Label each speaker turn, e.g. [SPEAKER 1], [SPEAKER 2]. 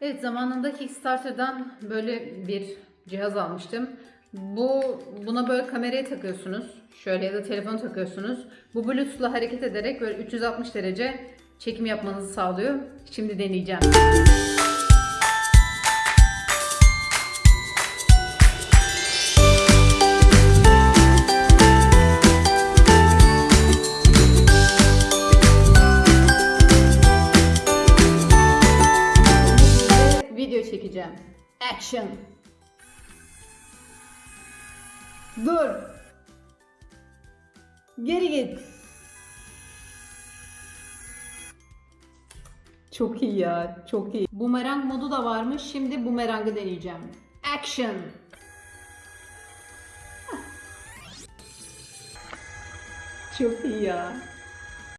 [SPEAKER 1] Evet zamanında Kickstarter'dan böyle bir cihaz almıştım. Bu buna böyle kameraya takıyorsunuz. Şöyle ya da telefon takıyorsunuz. Bu Bluetooth'la hareket ederek böyle 360 derece çekim yapmanızı sağlıyor. Şimdi deneyeceğim. Çekeceğim. Action. Dur. Geri git. Çok iyi ya, çok iyi. Bumerang modu da varmış. Şimdi bumerangı deneyeceğim. Action. Çok iyi ya.